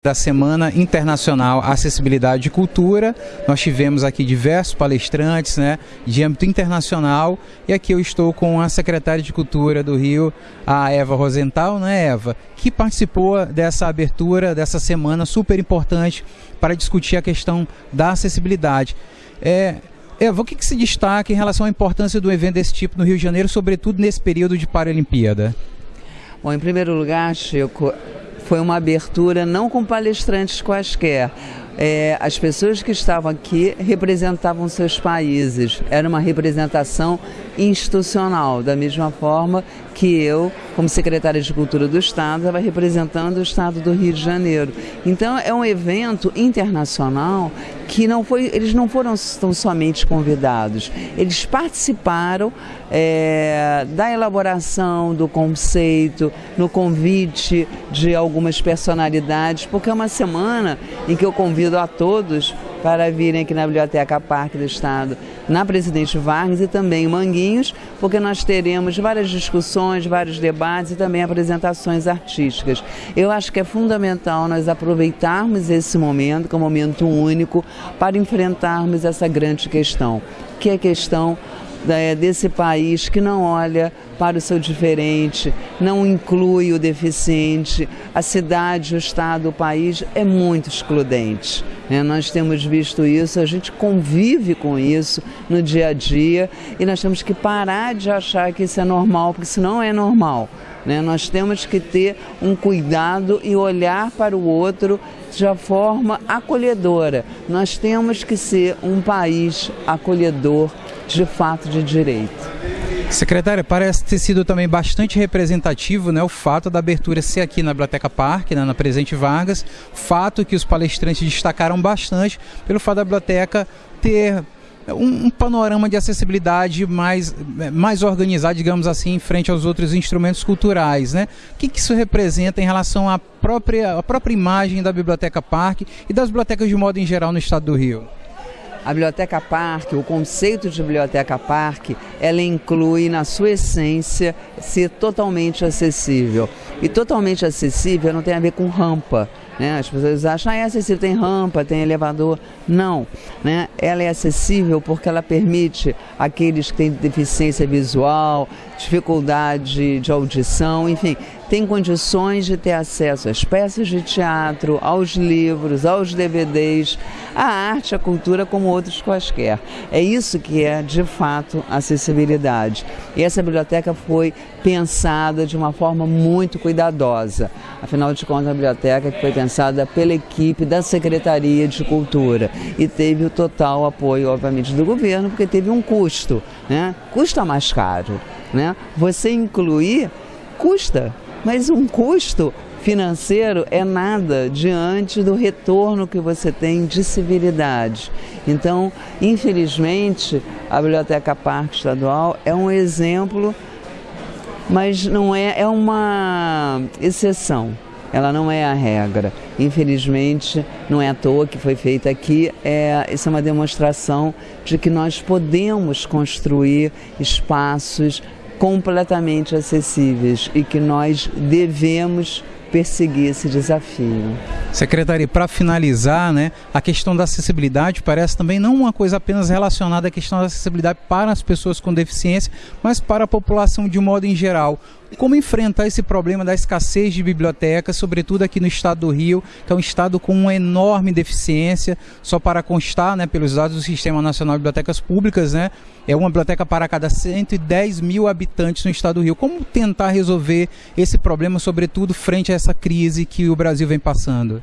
da Semana Internacional Acessibilidade e Cultura. Nós tivemos aqui diversos palestrantes né, de âmbito internacional e aqui eu estou com a secretária de Cultura do Rio, a Eva Rosenthal, né, Eva, que participou dessa abertura, dessa semana super importante para discutir a questão da acessibilidade. É, Eva, o que, que se destaca em relação à importância do evento desse tipo no Rio de Janeiro, sobretudo nesse período de Paralimpíada? Bom, em primeiro lugar, Chico, foi uma abertura não com palestrantes quaisquer. É, as pessoas que estavam aqui representavam seus países. Era uma representação institucional, da mesma forma que eu, como secretária de Cultura do Estado, estava representando o Estado do Rio de Janeiro. Então é um evento internacional que não foi, eles não foram tão somente convidados, eles participaram é, da elaboração do conceito, no convite de algumas personalidades, porque é uma semana em que eu convido a todos para virem aqui na Biblioteca Parque do Estado, na Presidente Vargas e também em Manguinhos, porque nós teremos várias discussões, vários debates e também apresentações artísticas. Eu acho que é fundamental nós aproveitarmos esse momento, que é um momento único, para enfrentarmos essa grande questão, que é a questão desse país que não olha para o seu diferente, não inclui o deficiente. A cidade, o estado, o país é muito excludente. Né? Nós temos visto isso, a gente convive com isso no dia a dia e nós temos que parar de achar que isso é normal, porque isso não é normal. Né? Nós temos que ter um cuidado e olhar para o outro de forma acolhedora. Nós temos que ser um país acolhedor de fato de direito. Secretária, parece ter sido também bastante representativo né, o fato da abertura ser aqui na Biblioteca Parque, né, na Presidente Vargas, fato que os palestrantes destacaram bastante pelo fato da biblioteca ter um, um, panorama de acessibilidade mais, mais organizado, digamos assim, em frente aos outros instrumentos culturais. Né? O que, que isso representa em relação à própria, à própria imagem da Biblioteca Parque e das bibliotecas de modo em geral no estado do Rio? A Biblioteca Parque, o conceito de Biblioteca Parque, ela inclui na sua essência ser totalmente acessível. E totalmente acessível não tem a ver com rampa. Né? As pessoas acham, ah, é acessível, tem rampa, tem elevador. Não, né? ela é acessível porque ela permite aqueles que têm deficiência visual, dificuldade de audição, enfim, tem condições de ter acesso às peças de teatro, aos livros, aos DVDs, à arte, à cultura como outros quaisquer. É isso que é, de fato, acessibilidade. E essa biblioteca foi pensada de uma forma muito cuidadosa. Afinal de contas, a biblioteca foi pensada pela equipe da Secretaria de Cultura e teve o total apoio, obviamente, do governo, porque teve um custo, né? Custa mais caro, né? Você incluir custa mas um custo financeiro é nada diante do retorno que você tem de civilidade. Então, infelizmente, a Biblioteca Parque Estadual é um exemplo, mas não é, é uma exceção. Ela não é a regra. Infelizmente, não é à toa que foi feita aqui. É, isso é uma demonstração de que nós podemos construir espaços completamente acessíveis e que nós devemos perseguir esse desafio. Secretaria, para finalizar, né, a questão da acessibilidade parece também não uma coisa apenas relacionada à questão da acessibilidade para as pessoas com deficiência, mas para a população de modo em geral. Como enfrentar esse problema da escassez de bibliotecas, sobretudo aqui no estado do Rio, que é um estado com uma enorme deficiência, só para constar, né, pelos dados do Sistema Nacional de Bibliotecas Públicas, né, é uma biblioteca para cada 110 mil habitantes no estado do Rio. Como tentar resolver esse problema, sobretudo frente a essa crise que o Brasil vem passando?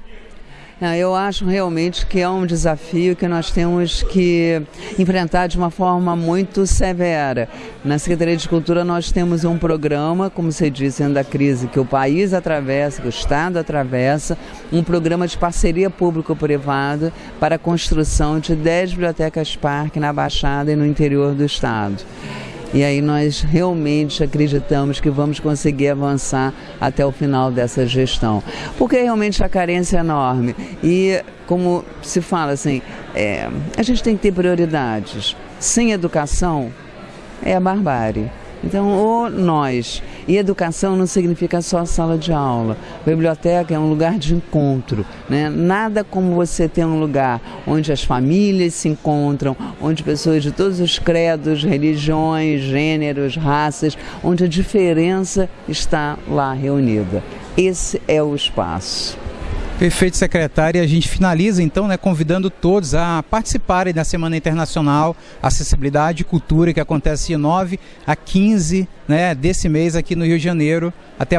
Eu acho realmente que é um desafio que nós temos que enfrentar de uma forma muito severa. Na Secretaria de Cultura nós temos um programa, como você disse, da crise que o país atravessa, que o Estado atravessa, um programa de parceria público-privada para a construção de 10 bibliotecas parque na Baixada e no interior do Estado. E aí nós realmente acreditamos que vamos conseguir avançar até o final dessa gestão. Porque realmente a carência é enorme. E como se fala assim, é, a gente tem que ter prioridades. Sem educação é a barbárie. Então, o nós. E educação não significa só sala de aula. A biblioteca é um lugar de encontro. Né? Nada como você ter um lugar onde as famílias se encontram, onde pessoas de todos os credos, religiões, gêneros, raças, onde a diferença está lá reunida. Esse é o espaço. Perfeito, secretária. A gente finaliza então, né, convidando todos a participarem da Semana Internacional Acessibilidade e Cultura, que acontece de 9 a 15 né, desse mês aqui no Rio de Janeiro. Até